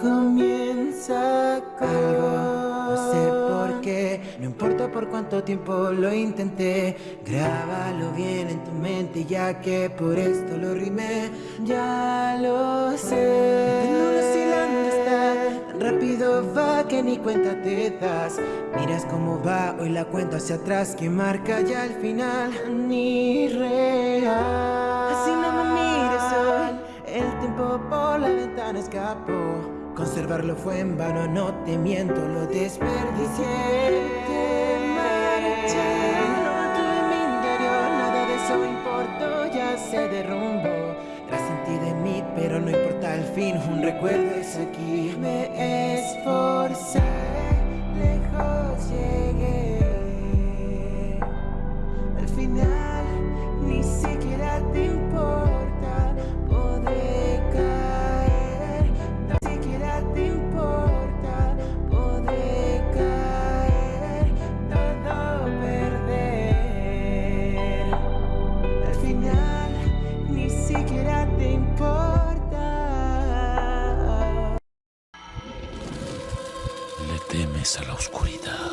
comienza algo. No sé por qué, no importa por cuánto tiempo lo intenté. Grábalo bien en tu mente, ya que por esto lo rimé. Ya lo sé. No está, tan rápido va que ni cuenta te das. Miras cómo va hoy la cuenta hacia atrás, que marca ya el final. Ni real. Así no me mires hoy. El tiempo por la ventana escapó. Conservarlo fue en vano, no te miento, lo desperdicié. Te no tuve en mi interior, nada de eso importó, ya se derrumbó. Ti de mí, pero no importa al fin, un recuerdo es aquí. Me esforcé, temes a la oscuridad.